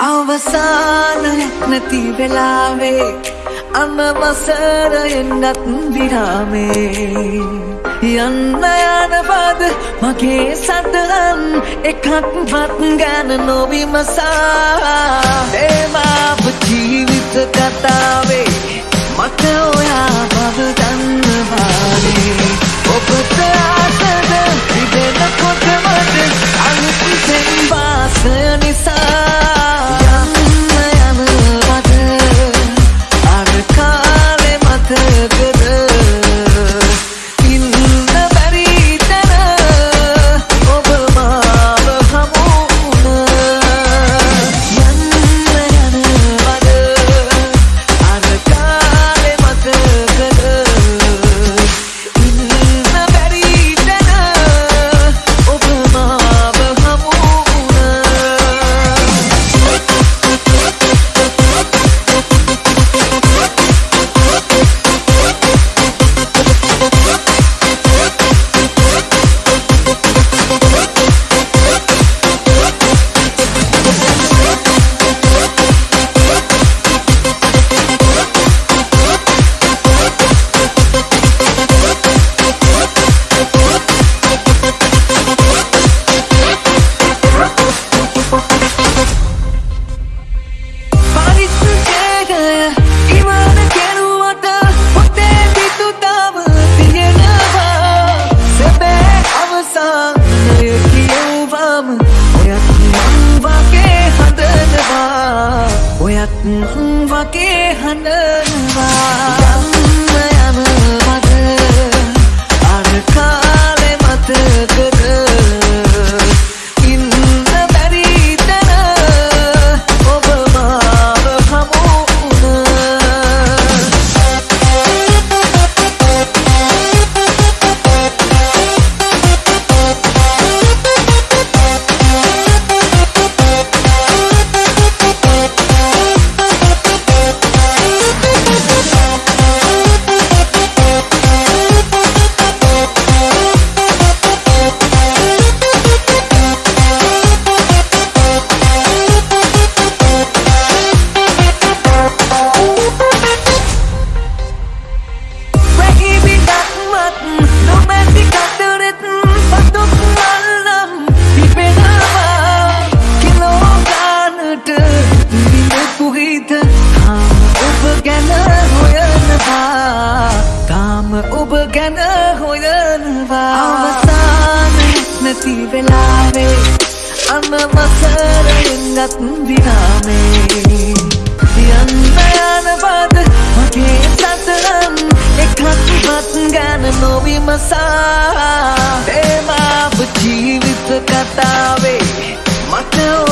අවසානයක් නැති වෙලාවේ අනවසර එන්නත් විරාමේ. යන්න යන පද මගේ සටහන් එකක්වත් ගැන නොවිමසා. දේමාප ජීවිත කතාවේ මට ඔයා වගේ හඬනවා අනවසරෙන්ගත් විරාමේ. යන්න යන බද මගේ සතරන් එකක්වත් ගැන නොවිමසා. තේමාව ජීවිත කතාවේ මට